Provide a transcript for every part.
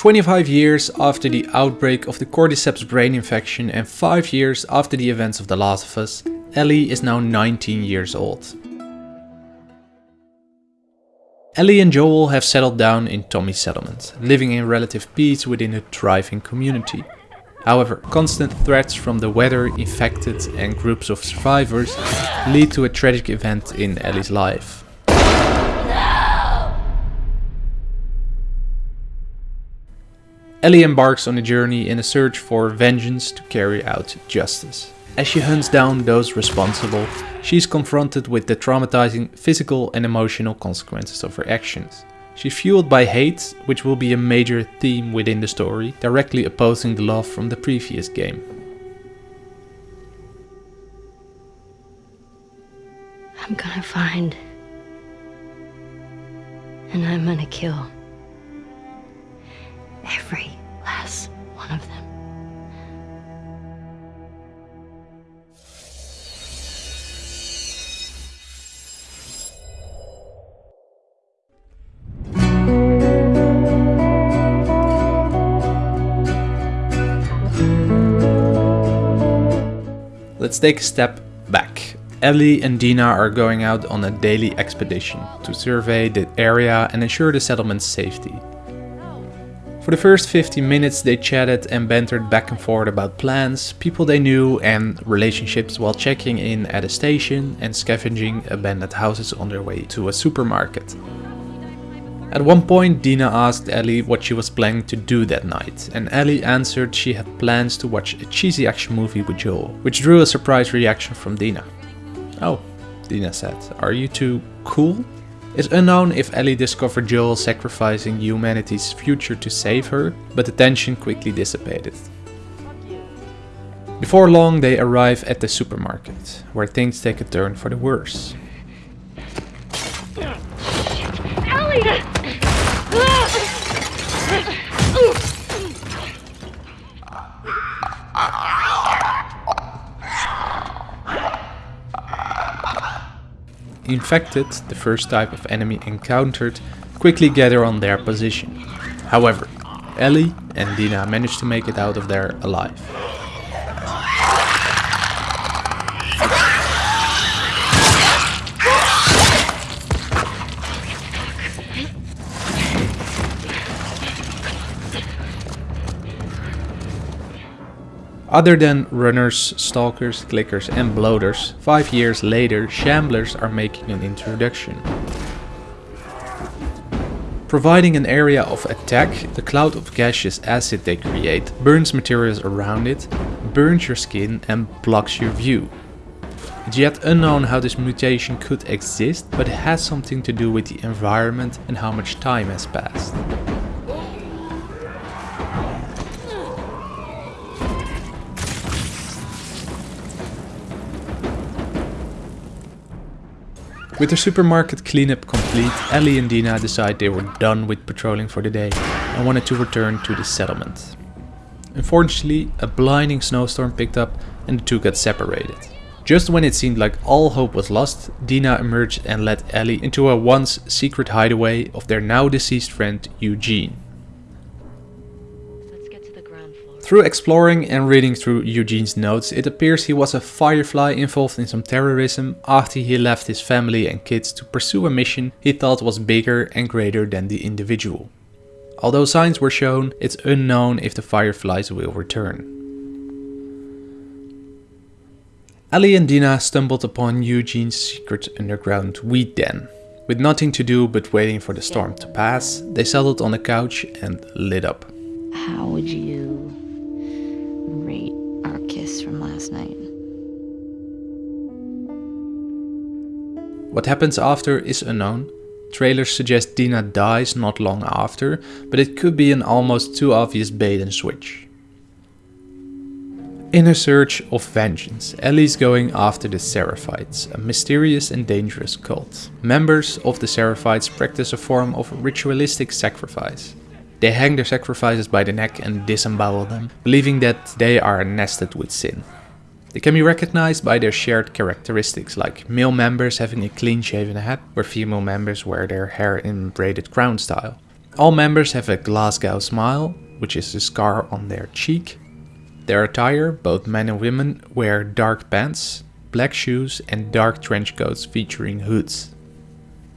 Twenty-five years after the outbreak of the Cordyceps brain infection and five years after the events of The Last of Us, Ellie is now 19 years old. Ellie and Joel have settled down in Tommy's settlement, living in relative peace within a thriving community. However, constant threats from the weather, infected and groups of survivors lead to a tragic event in Ellie's life. Ellie embarks on a journey in a search for vengeance to carry out justice. As she hunts down those responsible, she is confronted with the traumatizing physical and emotional consequences of her actions. She's fueled by hate, which will be a major theme within the story, directly opposing the love from the previous game. I'm gonna find. And I'm gonna kill. Every last one of them. Let's take a step back. Ellie and Dina are going out on a daily expedition to survey the area and ensure the settlement's safety. For the first 15 minutes they chatted and bantered back and forth about plans, people they knew and relationships while checking in at a station and scavenging abandoned houses on their way to a supermarket. At one point Dina asked Ellie what she was planning to do that night and Ellie answered she had plans to watch a cheesy action movie with Joel, which drew a surprised reaction from Dina. Oh, Dina said, are you two cool? It's unknown if Ellie discovered Joel sacrificing humanity's future to save her, but the tension quickly dissipated. Before long they arrive at the supermarket, where things take a turn for the worse. Infected, the first type of enemy encountered, quickly gather on their position. However, Ellie and Dina manage to make it out of there alive. Other than runners, stalkers, clickers and bloaters, 5 years later shamblers are making an introduction. Providing an area of attack, the cloud of gaseous acid they create burns materials around it, burns your skin and blocks your view. It's yet unknown how this mutation could exist, but it has something to do with the environment and how much time has passed. With the supermarket cleanup complete, Ellie and Dina decide they were done with patrolling for the day and wanted to return to the settlement. Unfortunately, a blinding snowstorm picked up and the two got separated. Just when it seemed like all hope was lost, Dina emerged and led Ellie into a once secret hideaway of their now deceased friend Eugene. Through exploring and reading through Eugene's notes, it appears he was a firefly involved in some terrorism after he left his family and kids to pursue a mission he thought was bigger and greater than the individual. Although signs were shown, it's unknown if the fireflies will return. Ellie and Dina stumbled upon Eugene's secret underground weed den. With nothing to do but waiting for the storm to pass, they settled on a couch and lit up. How would you What happens after is unknown. Trailers suggest Dina dies not long after, but it could be an almost too obvious bait and switch. In her search of vengeance, Ellie's going after the Seraphites, a mysterious and dangerous cult. Members of the Seraphites practice a form of ritualistic sacrifice. They hang their sacrifices by the neck and disembowel them, believing that they are nested with sin. They can be recognized by their shared characteristics, like male members having a clean shaven head, where female members wear their hair in braided crown style. All members have a Glasgow smile, which is a scar on their cheek. Their attire, both men and women, wear dark pants, black shoes and dark trench coats featuring hoods.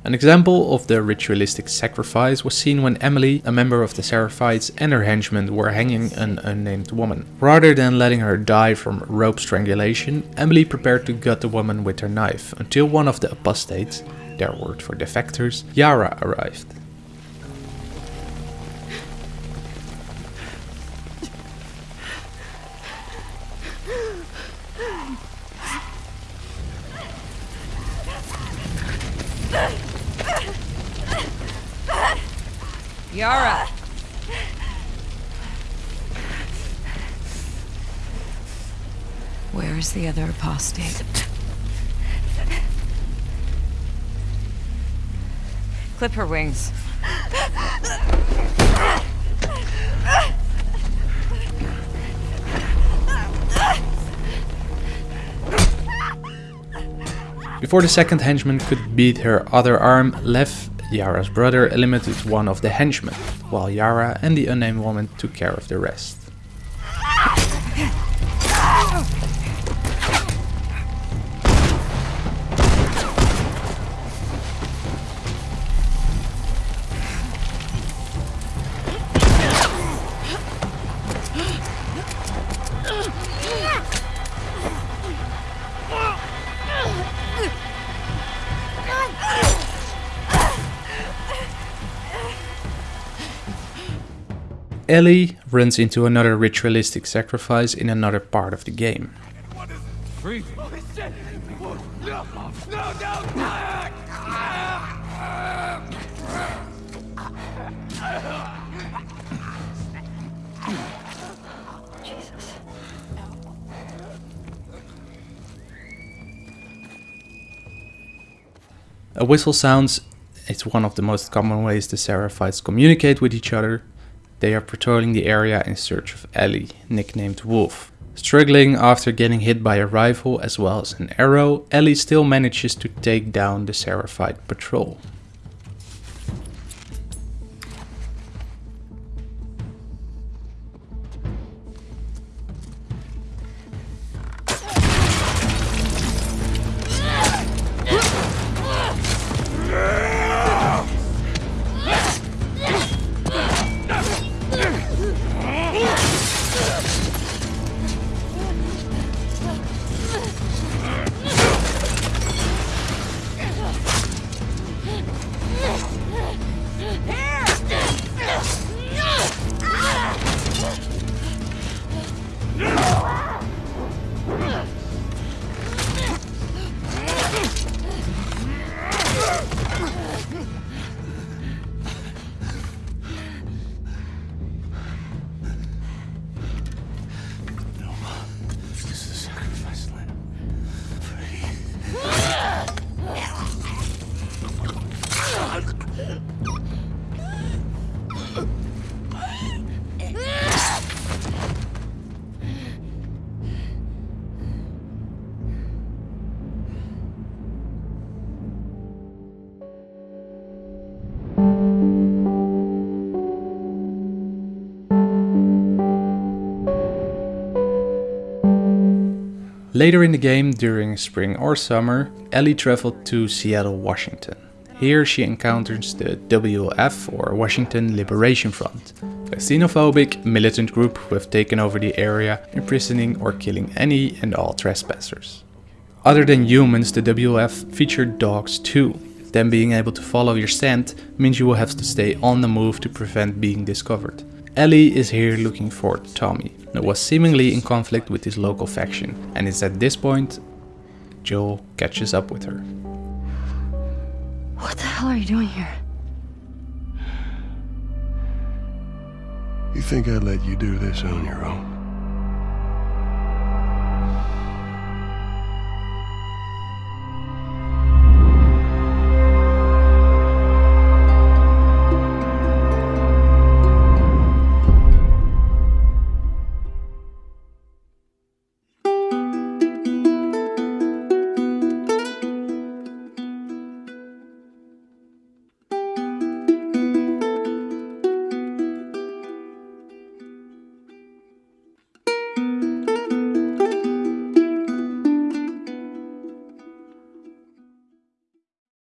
An example of the ritualistic sacrifice was seen when Emily, a member of the Seraphites, and her henchmen were hanging an unnamed woman. Rather than letting her die from rope strangulation, Emily prepared to gut the woman with her knife until one of the apostates, their word for defectors, Yara arrived. Where is the other apostate? Clip her wings. Before the second henchman could beat her other arm, Lev, Yara's brother, eliminated one of the henchmen, while Yara and the unnamed woman took care of the rest. Ellie runs into another ritualistic sacrifice in another part of the game. A whistle sounds, it's one of the most common ways the Seraphites communicate with each other, they are patrolling the area in search of Ellie, nicknamed Wolf. Struggling after getting hit by a rifle as well as an arrow, Ellie still manages to take down the Seraphite patrol. Later in the game, during spring or summer, Ellie traveled to Seattle, Washington. Here she encounters the WLF or Washington Liberation Front, a xenophobic militant group who have taken over the area, imprisoning or killing any and all trespassers. Other than humans, the WLF featured dogs too. Them being able to follow your scent means you will have to stay on the move to prevent being discovered. Ellie is here looking for Tommy, who was seemingly in conflict with his local faction, and it's at this point Joel catches up with her. What the hell are you doing here? You think I'd let you do this on your own?